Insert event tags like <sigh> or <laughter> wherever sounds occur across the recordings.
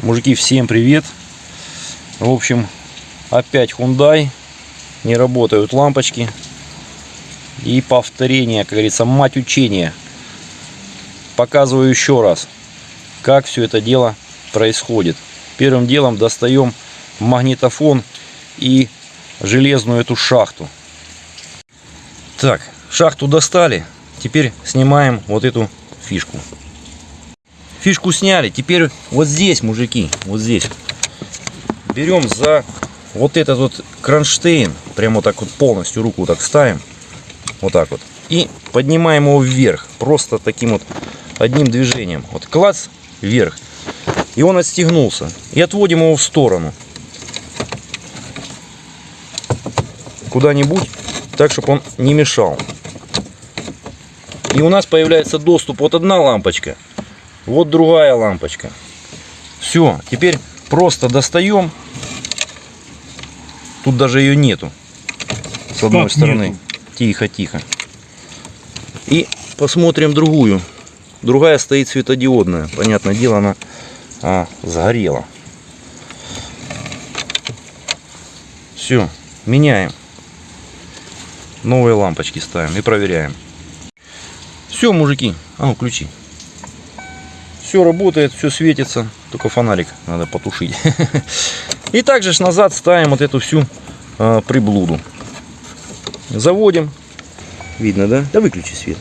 Мужики, всем привет. В общем, опять Hyundai. Не работают лампочки. И повторение, как говорится, мать учения. Показываю еще раз, как все это дело происходит. Первым делом достаем магнитофон и железную эту шахту. Так, шахту достали. Теперь снимаем вот эту фишку. Фишку сняли. Теперь вот здесь, мужики, вот здесь. Берем за вот этот вот кронштейн. Прямо так вот полностью руку так ставим. Вот так вот. И поднимаем его вверх. Просто таким вот одним движением. Вот клац вверх. И он отстегнулся. И отводим его в сторону. Куда-нибудь. Так, чтобы он не мешал. И у нас появляется доступ. Вот одна лампочка. Вот другая лампочка. Все. Теперь просто достаем. Тут даже ее нету. С одной Как стороны. нету? Тихо, тихо. И посмотрим другую. Другая стоит светодиодная. Понятное дело, она а, сгорела. Все, меняем. Новые лампочки ставим и проверяем. Все, мужики. А ну, ключи. Все работает, все светится. Только фонарик надо потушить. <laughs> И также ж назад ставим вот эту всю а, приблуду. Заводим. Видно, да? Да выключи свет.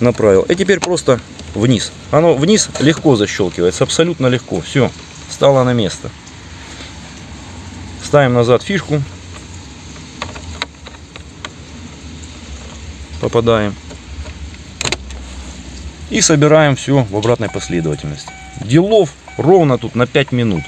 Направил. И теперь просто вниз. Оно вниз легко защелкивается. Абсолютно легко. Все. Стало на место. Ставим назад фишку. Попадаем. И собираем все в обратной последовательности. Делов ровно тут на 5 минут.